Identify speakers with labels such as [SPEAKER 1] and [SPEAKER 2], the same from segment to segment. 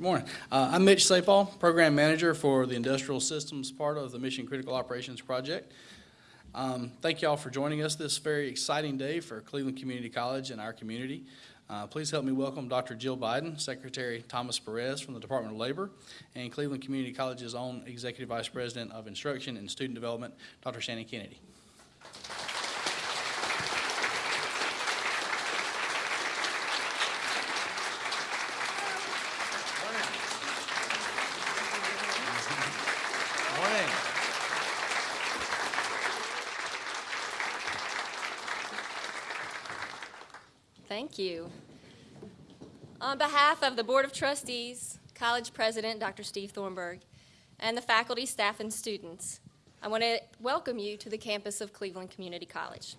[SPEAKER 1] Good morning. Uh, I'm Mitch Sapal, Program Manager for the Industrial Systems part of the Mission Critical Operations Project. Um, Thank you all for joining us this very exciting day for Cleveland Community College and our community. Uh, Please help me welcome Dr. Jill Biden, Secretary Thomas Perez from the Department of Labor, and Cleveland Community College's own Executive Vice President of Instruction and Student Development, Dr. Shannon Kennedy.
[SPEAKER 2] Morning.
[SPEAKER 3] Thank you. On behalf of the Board of Trustees, College President Dr. Steve Thornburg, and the faculty, staff, and students, I want to welcome you to the campus of Cleveland Community College.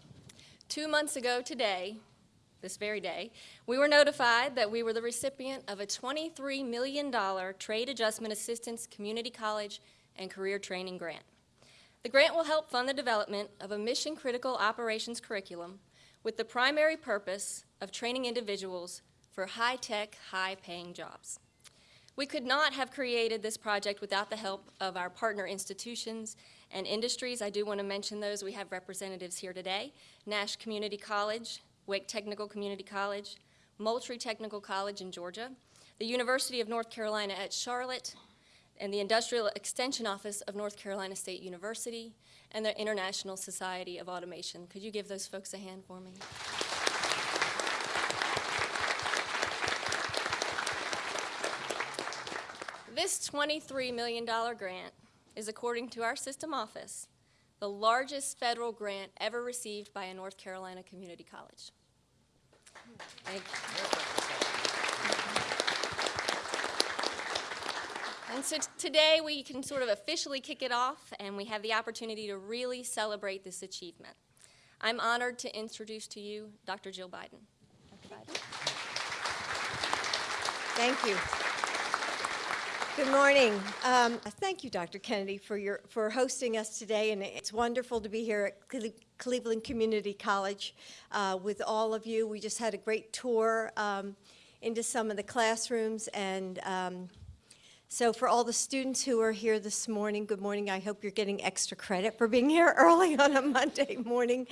[SPEAKER 3] Two months ago today, this very day, we were notified that we were the recipient of a $23 million Trade Adjustment Assistance Community College and Career Training Grant. The grant will help fund the development of a mission-critical operations curriculum with the primary purpose of training individuals for high-tech, high-paying jobs. We could not have created this project without the help of our partner institutions and industries. I do want to mention those. We have representatives here today. Nash Community College, Wake Technical Community College, Moultrie Technical College in Georgia, the University of North Carolina at Charlotte, and the Industrial Extension Office of North Carolina State University, and the International Society of Automation. Could you give those folks a hand for me? This $23 million grant is, according to our system office, the largest federal grant ever received by a North Carolina community college. Thank you. And so today, we can sort of officially kick it off, and we have the opportunity to really celebrate this achievement. I'm honored to introduce to you Dr. Jill Biden. Dr. Biden?
[SPEAKER 4] Thank you. Good morning. Um, Thank you, Dr. Kennedy, for your, for hosting us today, and it's wonderful to be here at Cle- Cleveland Community College uh, with all of you. We just had a great tour um, into some of the classrooms, and um, so for all the students who are here this morning, good morning. I hope you're getting extra credit for being here early on a Monday morning.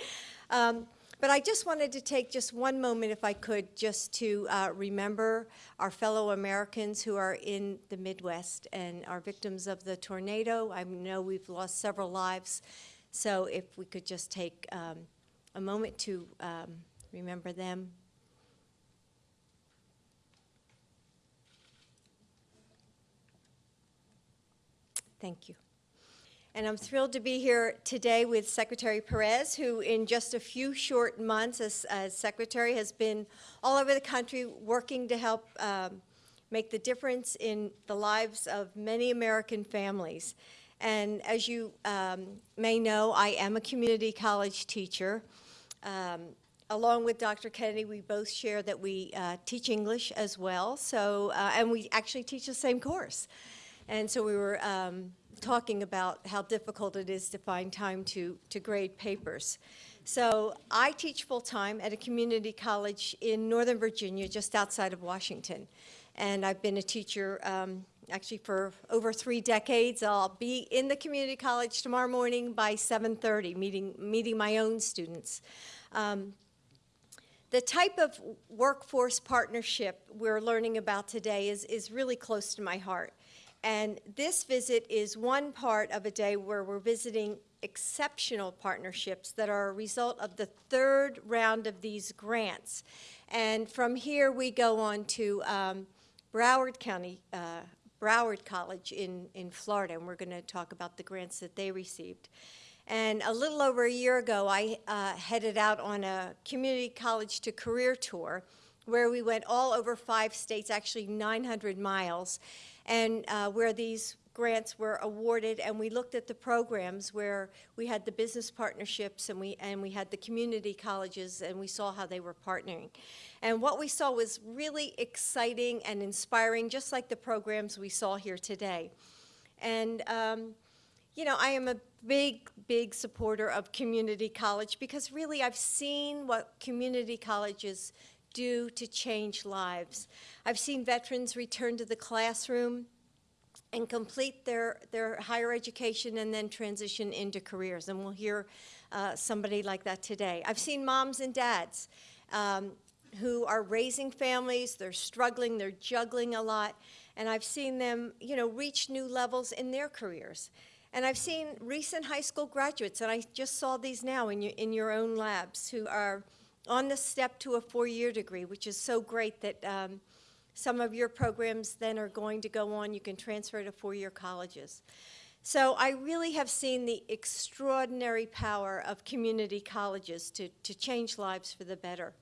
[SPEAKER 4] But I just wanted to take just one moment, if I could, just to uh, remember our fellow Americans who are in the Midwest and are victims of the tornado. I know we've lost several lives, so if we could just take um, a moment to um, remember them. Thank you. And I'm thrilled to be here today with Secretary Perez, who in just a few short months as, as Secretary has been all over the country working to help um, make the difference in the lives of many American families. And as you um, may know, I am a community college teacher. Um, along with Dr. Kennedy, we both share that we uh, teach English as well. So, uh, and we actually teach the same course. And so we were um, talking about how difficult it is to find time to, to grade papers. So I teach full-time at a community college in Northern Virginia, just outside of Washington. And I've been a teacher um, actually for over three decades. I'll be in the community college tomorrow morning by 7.30, meeting, meeting my own students. Um, the type of workforce partnership we're learning about today is, is really close to my heart. And this visit is one part of a day where we're visiting exceptional partnerships that are a result of the third round of these grants. And from here, we go on to um, Broward County, uh, Broward College in, in Florida, and we're going to talk about the grants that they received. And a little over a year ago, I uh, headed out on a community college to career tour where we went all over five states, actually 900 miles, and uh, where these grants were awarded, and we looked at the programs where we had the business partnerships and we, and we had the community colleges, and we saw how they were partnering. And what we saw was really exciting and inspiring, just like the programs we saw here today. And, um, you know, I am a big, big supporter of community college because really I've seen what community colleges do to change lives. I've seen veterans return to the classroom and complete their, their higher education and then transition into careers. And we'll hear uh, somebody like that today. I've seen moms and dads um, who are raising families, they're struggling, they're juggling a lot, and I've seen them, you know, reach new levels in their careers. And I've seen recent high school graduates, and I just saw these now in your, in your own labs, who are on the step to a four-year degree, which is so great that um, some of your programs then are going to go on, you can transfer to four-year colleges. So I really have seen the extraordinary power of community colleges to, to change lives for the better.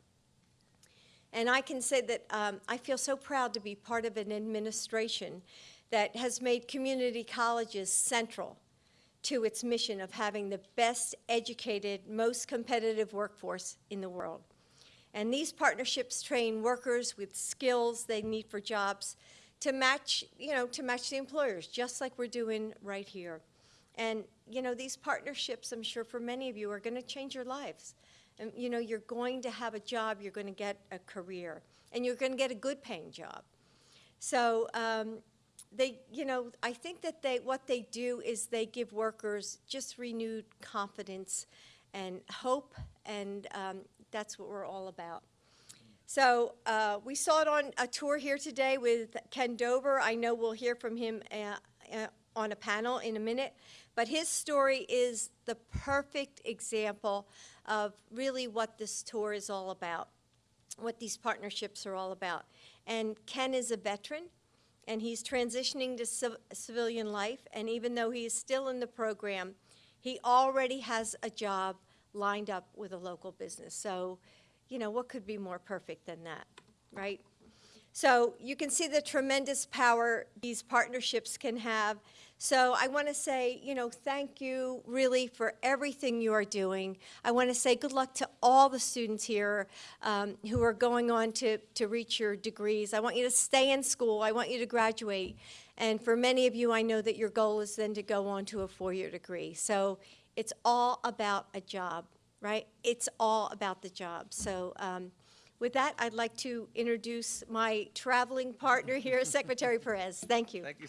[SPEAKER 4] And I can say that um, I feel so proud to be part of an administration that has made community colleges central to its mission of having the best educated, most competitive workforce in the world. And these partnerships train workers with skills they need for jobs to match, you know, to match the employers, just like we're doing right here. And, you know, these partnerships, I'm sure for many of you, are going to change your lives. And, you know, you're going to have a job, you're going to get a career, and you're going to get a good paying job. So, um, they, you know, I think that they, what they do is they give workers just renewed confidence and hope, and um, that's what we're all about. So uh, we saw it on a tour here today with Ken Dover. I know we'll hear from him uh, uh, on a panel in a minute, but his story is the perfect example of really what this tour is all about, what these partnerships are all about. And Ken is a veteran, and he's transitioning to civ civilian life, and even though he is still in the program, he already has a job lined up with a local business. So, you know, what could be more perfect than that, right? So you can see the tremendous power these partnerships can have. So I want to say, you know, thank you really for everything you are doing. I want to say good luck to all the students here um, who are going on to, to reach your degrees. I want you to stay in school. I want you to graduate. And for many of you, I know that your goal is then to go on to a four-year degree. So it's all about a job, right? It's all about the job. So um, with that, I'd like to introduce my traveling partner here, Secretary Perez. Thank you.
[SPEAKER 2] Thank you